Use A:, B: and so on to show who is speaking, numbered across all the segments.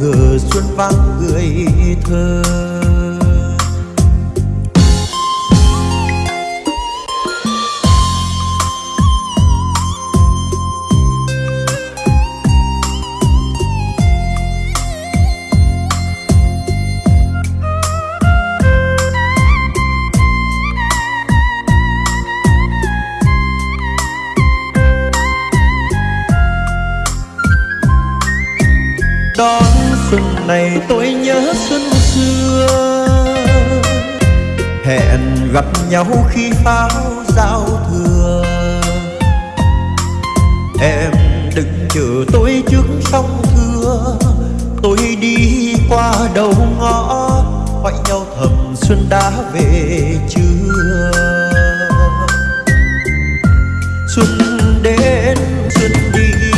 A: ngờ xuân vang người thơ. Đón xuân này tôi nhớ xuân xưa. Hẹn gặp nhau khi pháo giao thừa. Em đừng chờ tôi trước sông thưa. Tôi đi qua đầu ngõ, hỏi nhau thầm xuân đã về chưa? Xuân đến, xuân đi,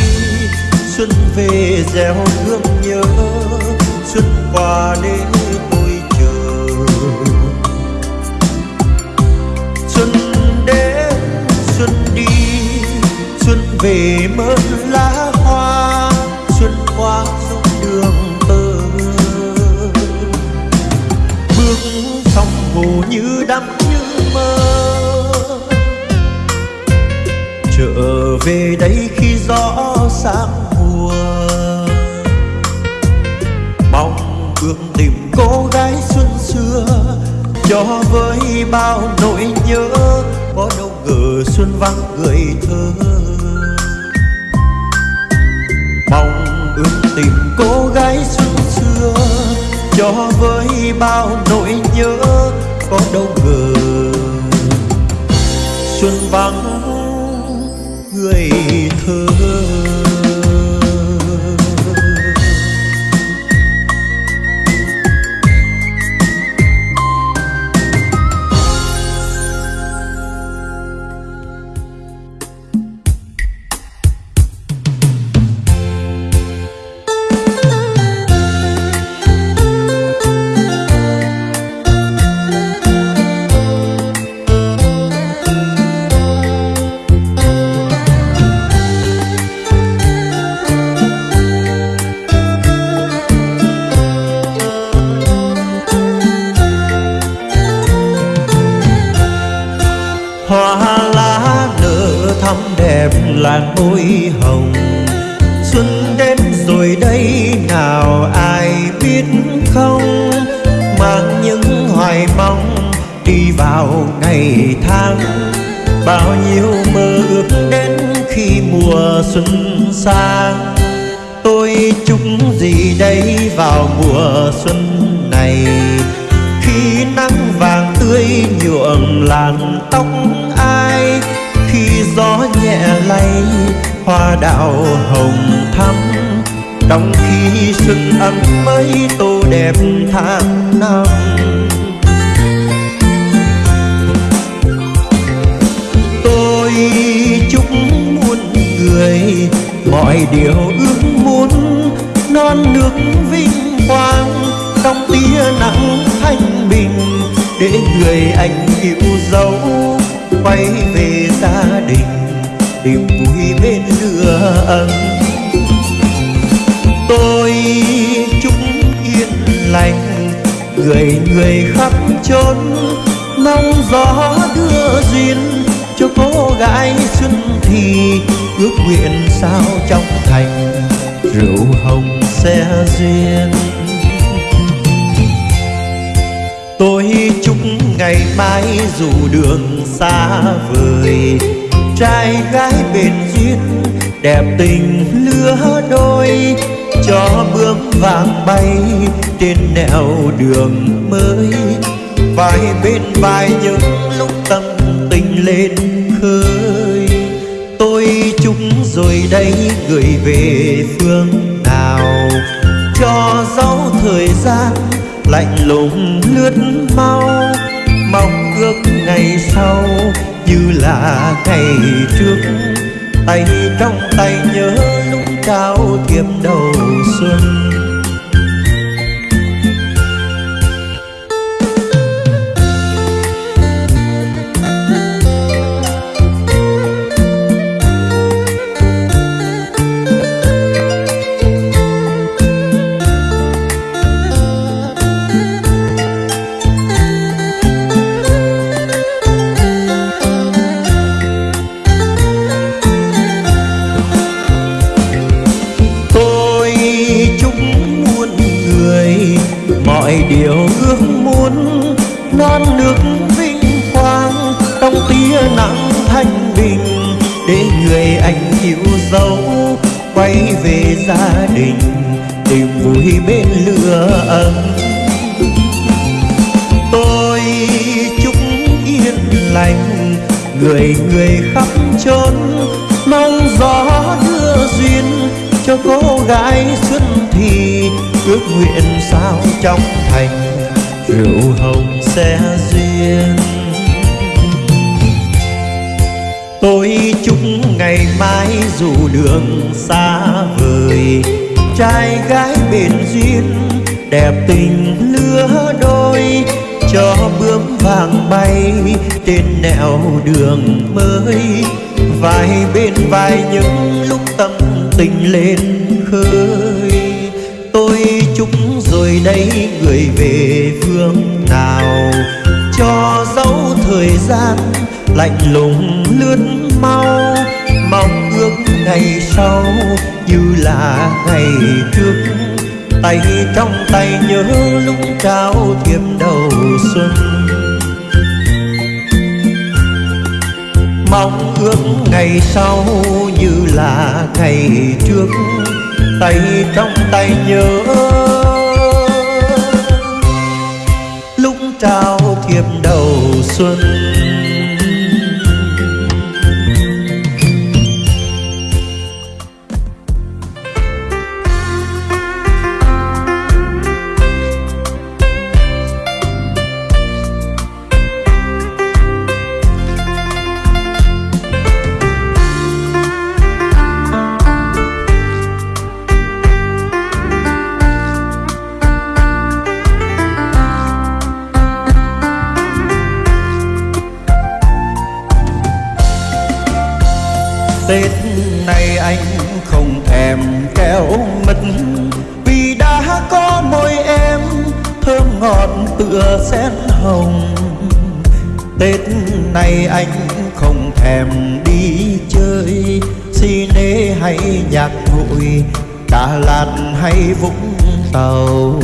A: xuân về gieo hương qua để tôi chờ xuân đến xuân đi xuân về mơn lá hoa xuân qua dung đường tơ bước sông hồ như đắm như mơ trở về đây khi gió sáng cho với bao nỗi nhớ, có đâu ngờ xuân vắng người thơ. Mong ước tìm cô gái xuân xưa. Cho với bao nỗi nhớ, có đâu ngờ xuân vắng người xuân sang tôi chúc gì đây vào mùa xuân này. Khi nắng vàng tươi nhuộm làn tóc ai, khi gió nhẹ lay, hoa đào hồng thắm. Trong khi xuân ấm mới tô đẹp tháng năm. Tôi người, mọi điều ước muốn, non nước vinh quang, trong tia nắng thanh bình, để người anh yêu dấu, quay về gia đình tìm vui bên lửa ấm. Tôi chúc yên lành, người người khắp chốn, mong gió đưa duyên phố cô gái xuân thì ước nguyện sao trong thành rượu hồng xe duyên. Tôi chúc ngày mai dù đường xa vời, trai gái bền duyên, đẹp tình lứa đôi, cho bướm vàng bay trên nẻo đường mới. Vai bên vai những lúc tâm tình lên khơi tôi chúc rồi đây gửi về phương nào. Cho dấu thời gian lạnh lùng lướt mau. Mong ước ngày sau như là ngày trước. Tay trong tay nhớ lúc cao thiệp đầu xuân. Để người anh yêu dấu, quay về gia đình, tìm vui bên lửa ấm. Tôi chúc yên lành, người người khắp chốn, mong gió đưa duyên cho cô gái xuân thì, ước nguyện sao trong thành, rượu hồng sẽ duyên tôi chúc ngày mai dù đường xa vời, trai gái bền duyên, đẹp tình lứa đôi, cho bướm vàng bay trên nẻo đường mới. Vai bên vai những lúc tâm tình lên khơi, tôi chúc rồi đây người về phương nào, cho dấu thời gian lạnh lùng lướt mau. Mong ước ngày sau như là ngày trước. Tay trong tay nhớ lúc trao thiệp đầu xuân. Mong ước ngày sau như là ngày trước. Tay trong tay nhớ lúc trao thiệp đầu xuân. Hay Vũng Tàu.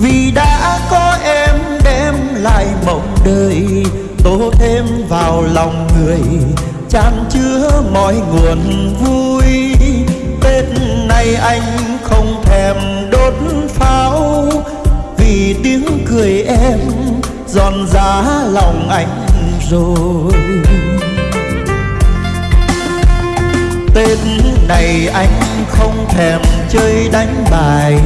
A: Vì đã có em đem lại mộng đời Tô thêm vào lòng người, chan chứa mọi nguồn vui. Tết này anh không thèm đốt pháo, Vì tiếng cười em giòn giá lòng anh rồi. Tết này anh không thèm chơi đánh bài.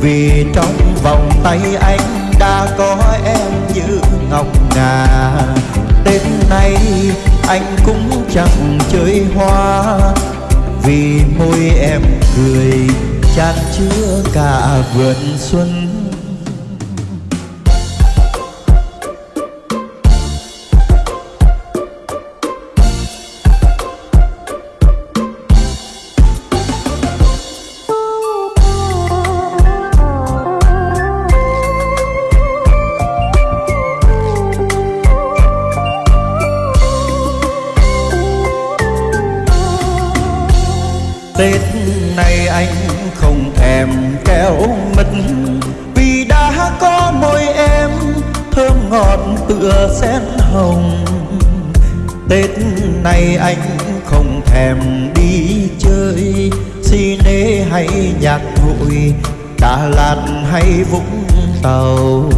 A: Vì trong vòng tay anh đã có em như ngọc ngà. Tên nay anh cũng chẳng chơi hoa. Vì môi em cười, chan chứa cả vườn xuân. Tết này anh không thèm kéo mật Vì đã có môi em, thơm ngọt tựa sen hồng. Tết này anh không thèm đi chơi Xi nê hay nhạc hội, Đà Lạt hay Vũng Tàu.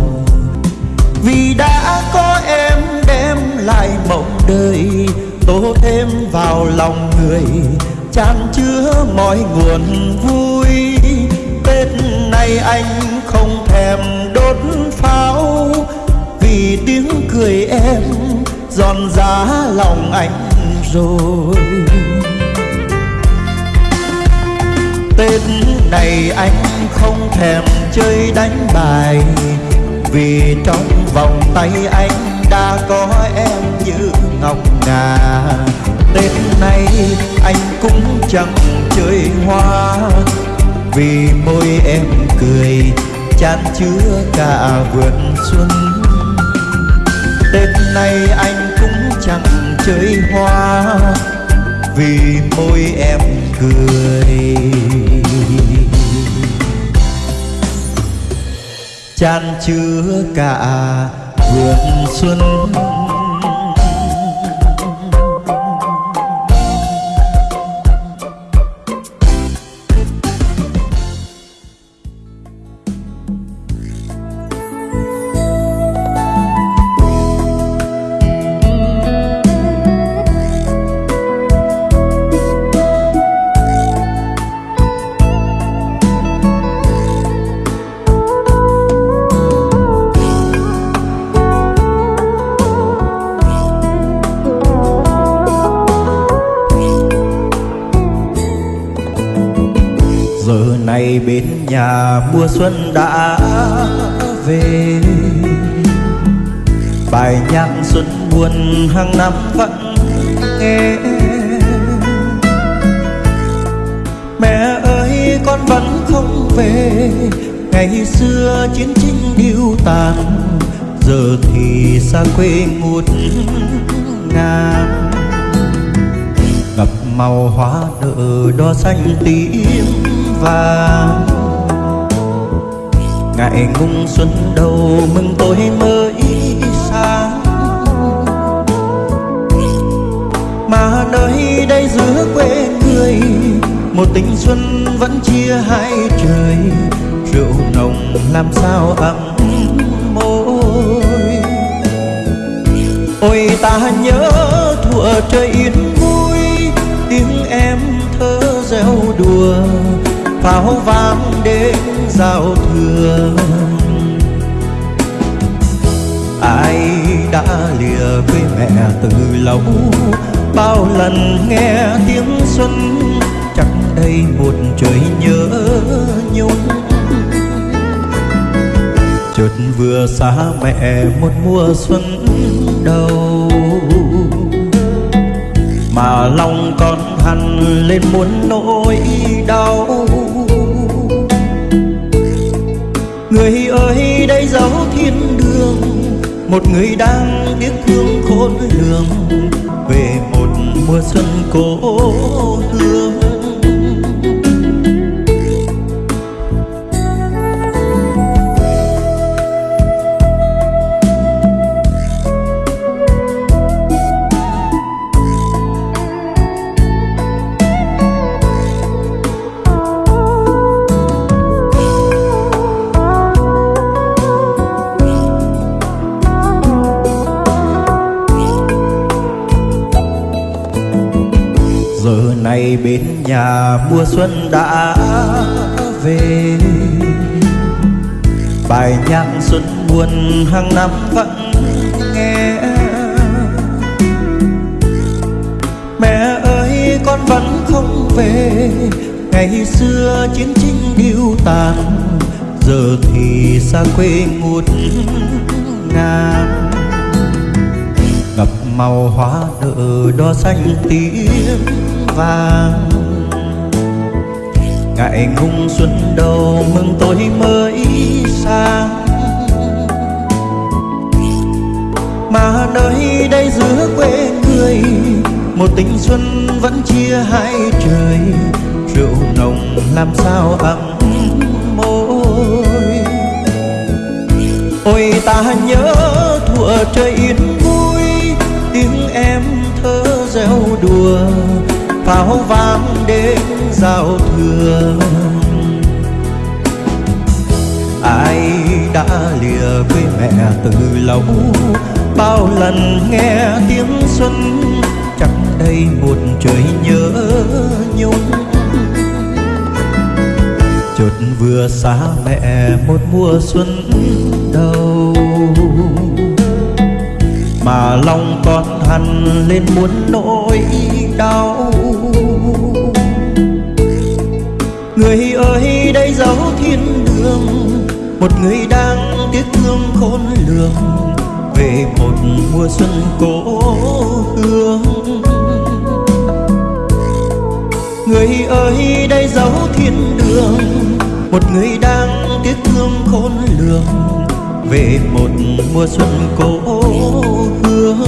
A: Vì đã có em đem lại mộng đời, Tô thêm vào lòng người. Chan chứa mọi nguồn vui. Tết này anh không thèm đốt pháo, Vì tiếng cười em giòn giá lòng anh rồi. Tết này anh không thèm chơi đánh bài, Vì trong vòng tay anh đã có em như ngọc ngà. Tết này anh cũng chẳng chơi hoa. Vì môi em cười, chan chứa cả vườn xuân. Tết này anh cũng chẳng chơi hoa. Vì môi em cười. Chan chứa cả vườn xuân. Mùa xuân đã về. Bài nhạc xuân buồn hàng năm vẫn nghe. Mẹ ơi, con vẫn không về. Ngày xưa chiến tranh điêu tàn, giờ thì xa quê ngút ngàn. Ngập màu hoa nở đo xanh tím vàng ngày ngung xuân đầu mừng tôi mới sáng. Mà nơi đây giữa quê người, một tình xuân vẫn chia hai trời. Rượu nồng làm sao ấm môi. Ôi ta nhớ thuở trời yên vui, tiếng em thơ reo đùa pháo vang đến giao thừa ai đã lìa quê mẹ từ lâu, bao lần nghe tiếng xuân chắc đây một trời nhớ nhung. Chợt vừa xa mẹ một mùa xuân đầu, mà lòng con hằn lên muốn nỗi đau. Người ơi, đây dấu thiên đường. Một người đang tiếc thương khôn lường. Về một mùa xuân cố hương mùa xuân đã về. Bài nhạc xuân buồn hàng năm vẫn nghe. Mẹ ơi, con vẫn không về. Ngày xưa chiến tranh điêu tàn, giờ thì xa quê ngút ngàn. Ngập màu hoa nở đo xanh tím vàng ngại ngung xuân đầu mừng tôi mới sang mà nơi đây giữa quê người, một tình xuân vẫn chia hai trời. Rượu nồng làm sao ấm môi. Ôi ta nhớ thuở trời yên vui, tiếng em thơ reo đùa pháo vang đến giao thừa ai đã lìa quê mẹ từ lâu, bao lần nghe tiếng xuân, chẳng đây một trời nhớ nhung. Chợt vừa xa mẹ một mùa xuân đầu, mà lòng con hằn lên muốn nỗi đau. Thiên đường. Một người đang tiếc thương khôn lường, về một mùa xuân cố hương. Người ơi, đây dấu thiên đường. Một người đang tiếc thương khôn lường, về một mùa xuân cố hương.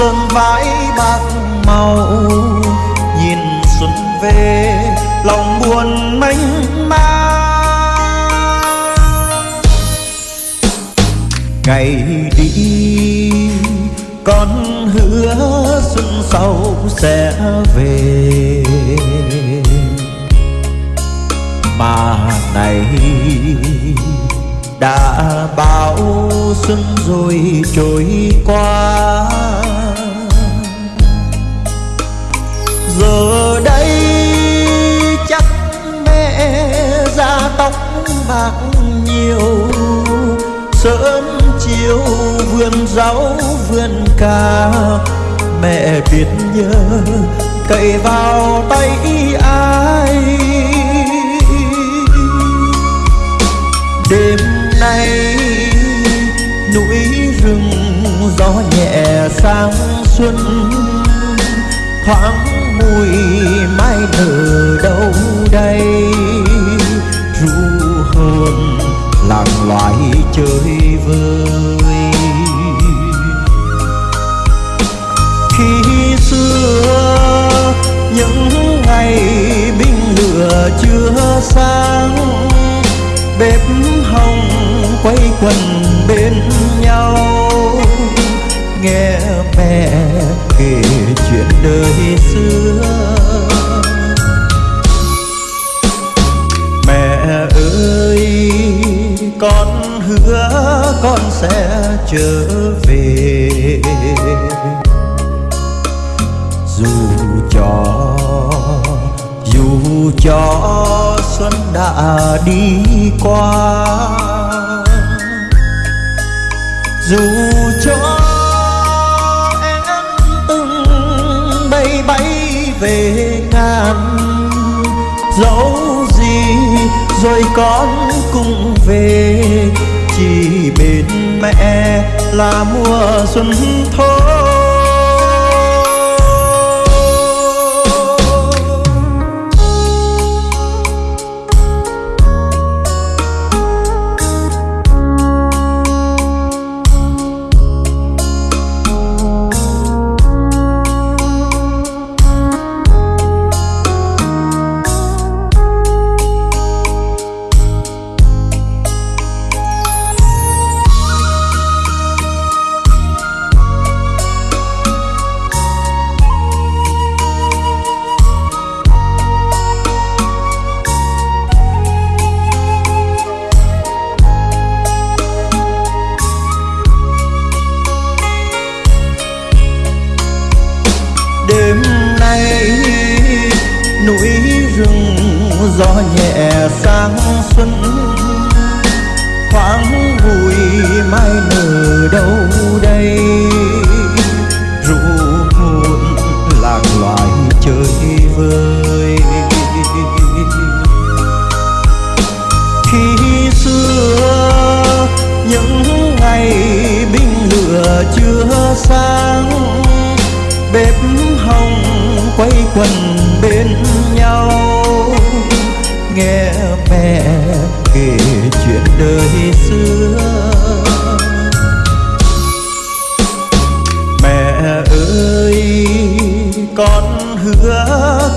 A: Sơn vãi bạc màu, nhìn xuân về, lòng buồn mênh mang. Ngày đi, con hứa xuân sau sẽ về. Mà này đã bao xuân rồi trôi qua. Bạc nhiều, sớm chiều vườn rau vườn cà mẹ biết nhớ cậy vào tay ai. Đêm nay núi rừng gió nhẹ sang xuân, thoáng mùi mai nở đâu đây. Ru hồn làng loài chơi vơi. Khi xưa, những ngày binh lửa chưa sáng, bếp hồng quay quần bên nhau. Nghe mẹ kể chuyện đời xưa. Sẽ trở về. Dù cho dù cho xuân đã đi qua, dù cho em từng bay bay về ngàn, dẫu gì rồi con cũng về chỉ bên mẹ là mùa xuân thôi.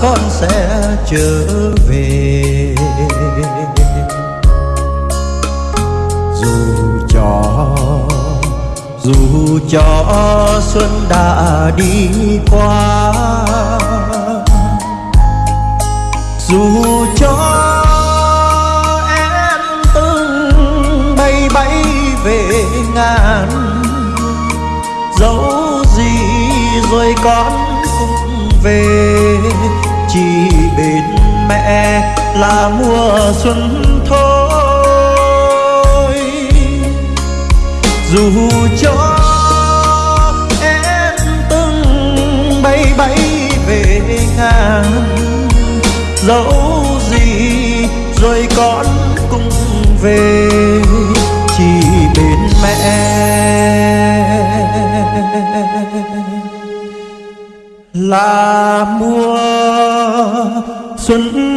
A: Con sẽ trở về. Dù cho dù cho xuân đã đi qua, dù cho em từng bay bay về ngàn, dẫu gì rồi con cũng về chỉ bên mẹ là mùa xuân thôi. Dù cho em từng bay bay về ngàn dẫu gì rồi con cũng về, chỉ bên mẹ. Là mùa xuân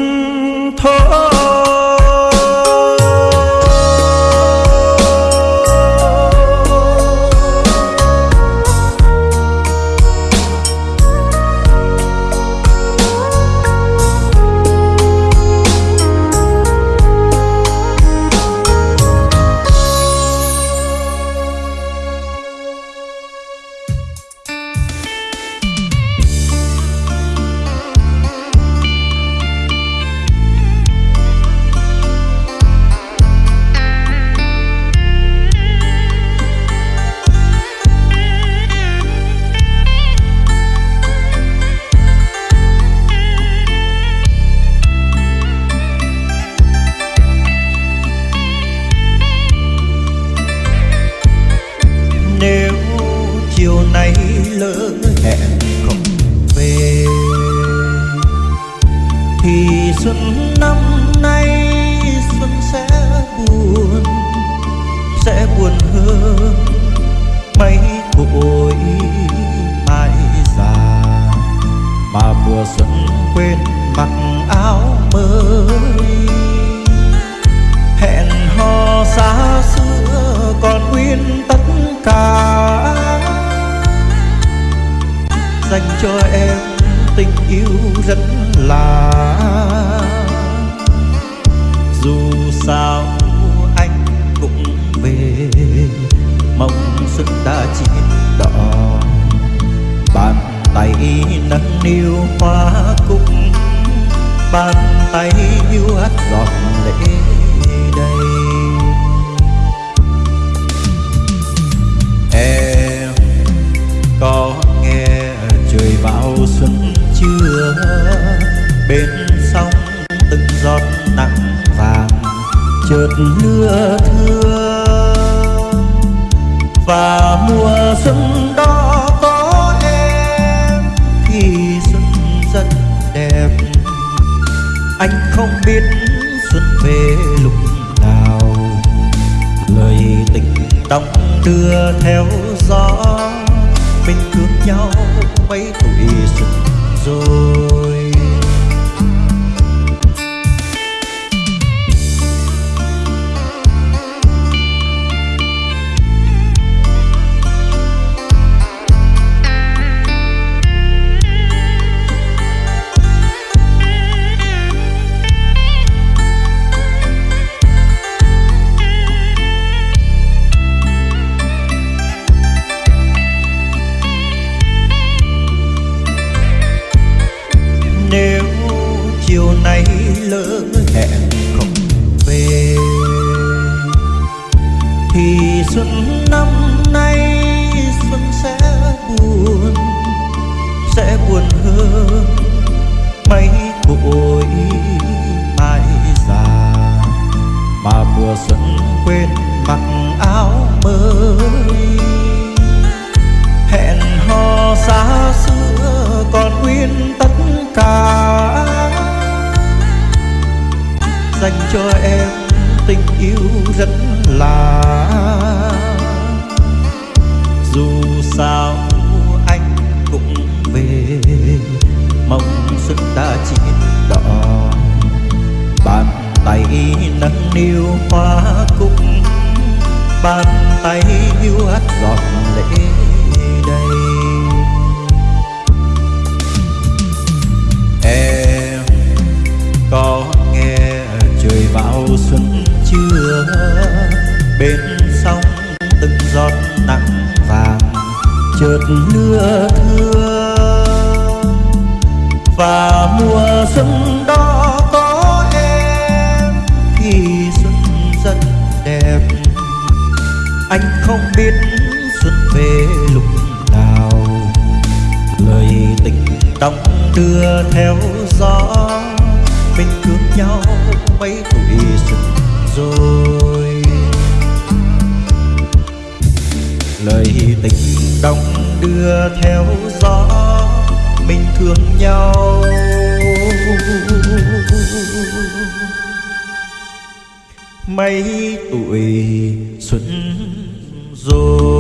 A: còn tất cả. Dành cho em tình yêu rất là. Dù sao anh cũng về, mong xuân đã chín đỏ. Bàn tay nâng niu hoa cúc, bàn tay yêu hát giọt lệ. Chưa bên sông từng giọt nặng vàng, chợt lưa thưa và mùa xuân đó có em thì xuân rất đẹp. Anh không biết xuân về lúc nào. Lời tình đong đưa theo gió, mình thương nhau mấy tuổi tay nâng niu hoa cúc bàn tay hiu hắt giọt lệ đầy. Em có nghe trời vào xuân chưa? Bên sông từng giọt nắng vàng chợt lưa thưa. Và mùa xuân đưa theo gió. Mình thương nhau mấy tuổi xuân rồi. Lời tình đong đưa theo gió. Mình thương nhau. Mấy tuổi xuân rồi.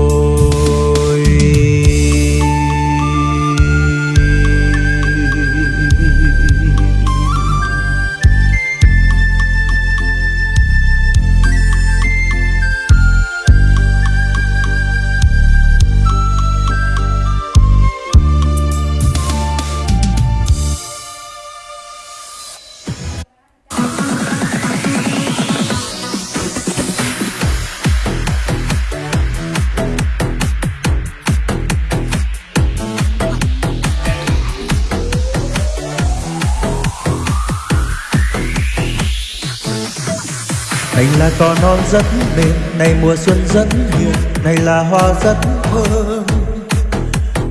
A: Là con non rất mềm này mùa xuân rất hiền này là hoa rất thơm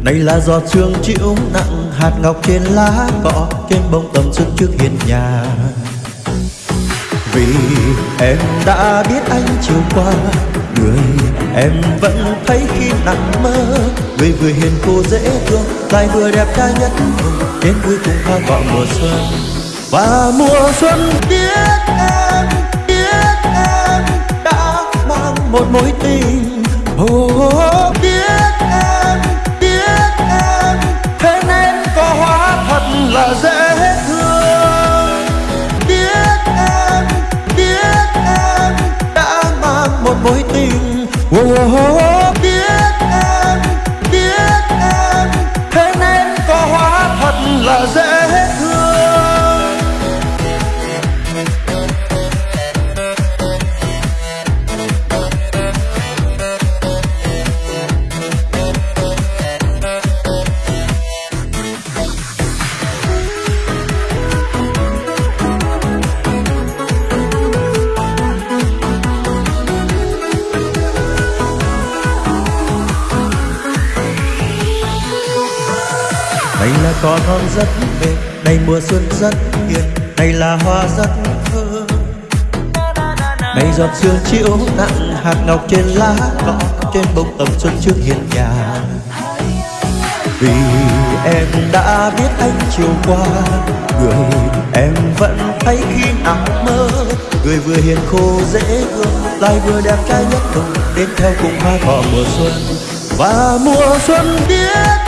A: này là giọt sương chịu nặng, hạt ngọc trên lá cỏ trên bông tầm xuân trước hiên nhà. Vì em đã biết anh chiều qua, người em vẫn thấy khi nằm mơ. Người vừa hiền cô dễ thương, lại vừa đẹp trai nhất đến cuối cùng hoa cỏ mùa xuân, và mùa xuân biết em một mối tình. Oh, biết em biết em thế nên có hóa thật là dễ thương. Biết em biết em đã mang một mối tình. Oh, biết mùa xuân rất hiền, Này là hoa rất thơm Này giọt sương chiếu nặng Hạt ngọc trên lá cỏ, Trên bông tầm xuân trước hiên nhà. Vì em đã biết anh chiều qua, Người em vẫn thấy khi nằm mơ. Người vừa hiền khô dễ thương, Lại vừa đẹp trai nhất đồng Đến theo cùng hoa cỏ mùa xuân. Và mùa xuân biết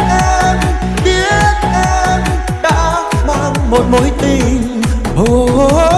A: một mối tình oh, oh, oh.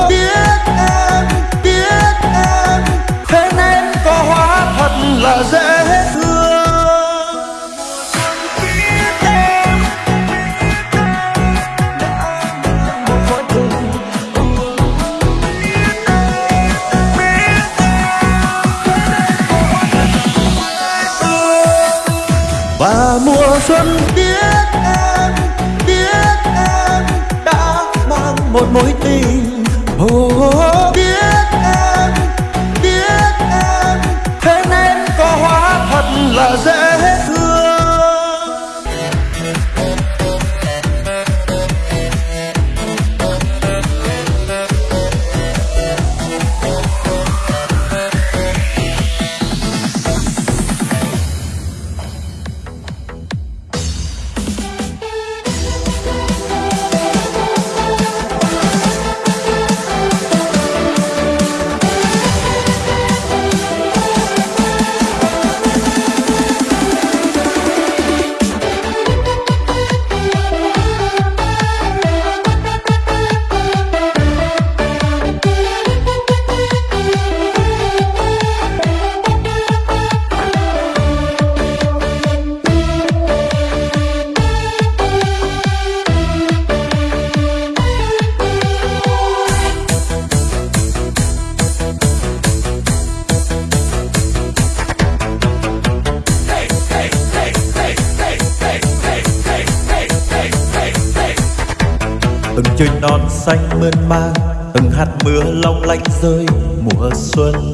A: Mang từng hạt mưa long lanh rơi mùa xuân.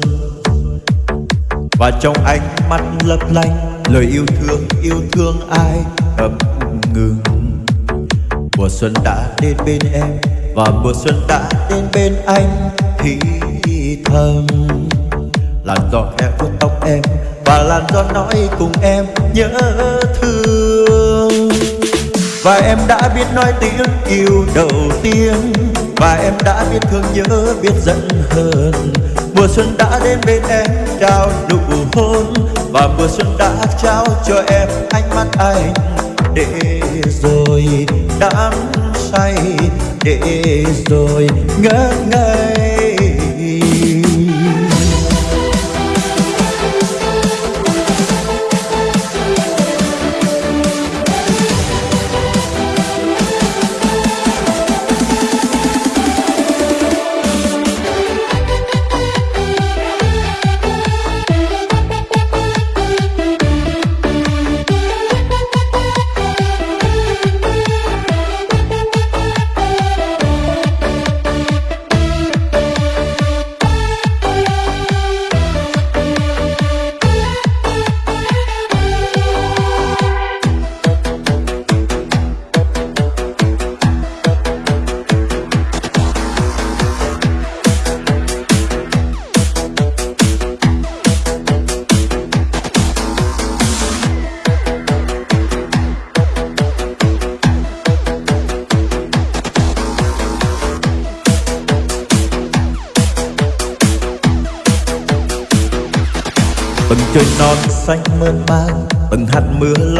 A: Và trong ánh mắt lấp lánh, lời yêu thương yêu thương ai ngập ngừng. Mùa xuân đã đến bên em, và mùa xuân đã đến bên anh, thì thầm. Làn gió khẽ vuốt tóc em, và làn gió nói cùng em, nhớ thương. Và em đã biết nói tiếng yêu đầu tiên và em đã biết thương nhớ, biết giận hờn. Mùa xuân đã đến bên em, trao nụ hôn. Và mùa xuân đã trao cho em ánh mắt anh. Để rồi đắm say, để rồi ngỡ ngây.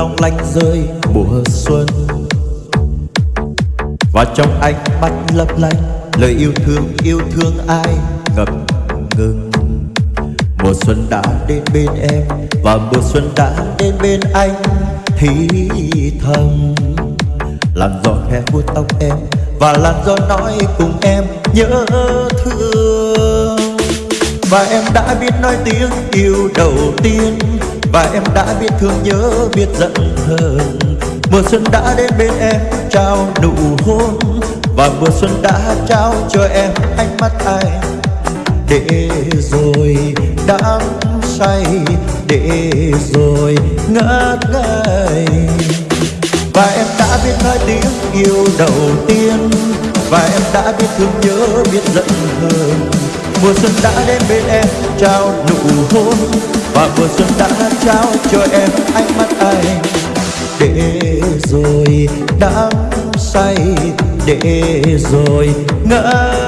A: Long lanh rơi mùa xuân. Và trong ánh mắt lấp lánh, lời yêu thương yêu thương ai ngập ngừng. Mùa xuân đã đến bên em và mùa xuân đã đến bên anh. Thì thầm, làn gió khẽ vuốt tóc em và làn gió nói cùng em nhớ thương. Và em đã biết nói tiếng yêu đầu tiên và em đã biết thương nhớ, biết giận hờn. Mùa xuân đã đến bên em, trao nụ hôn. Và mùa xuân đã trao cho em ánh mắt anh để rồi đắm say, để rồi ngất ngây. Và em đã biết nói tiếng yêu đầu tiên. Và em đã biết thương nhớ, biết giận hờn. Mùa xuân đã đến bên em, trao nụ hôn và mùa xuân đã trao cho em ánh mắt anh. Để rồi đắm say, để rồi ngỡ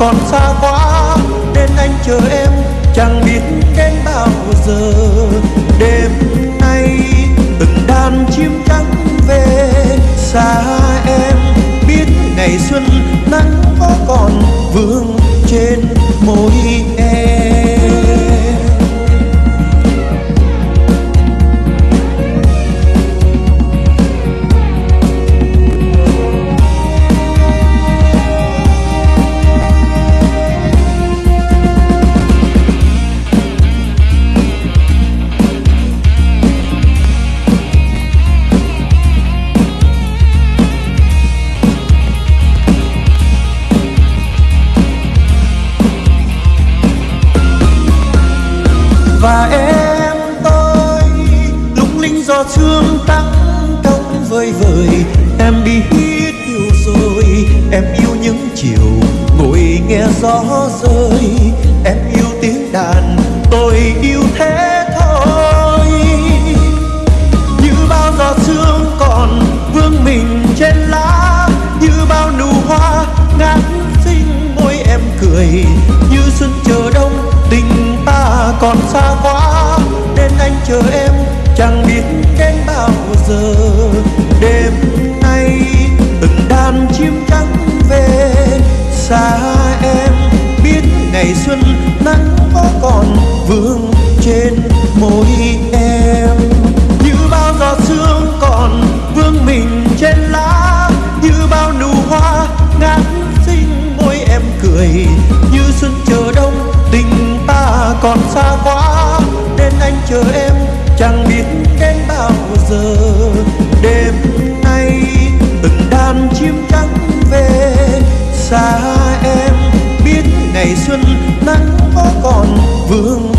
A: còn xa quá nên anh chờ em chẳng biết đến bao giờ. Chờ em, chẳng biết đến bao giờ. Đêm nay từng đàn chim trắng về, xa em biết ngày xuân nắng có còn vương trên môi em. Như bao giọt sương còn vương mình trên lá, như bao nụ hoa ngát xinh môi em cười. Như xuân chờ đông, tình ta còn xa quá ngày xuân nắng có còn vương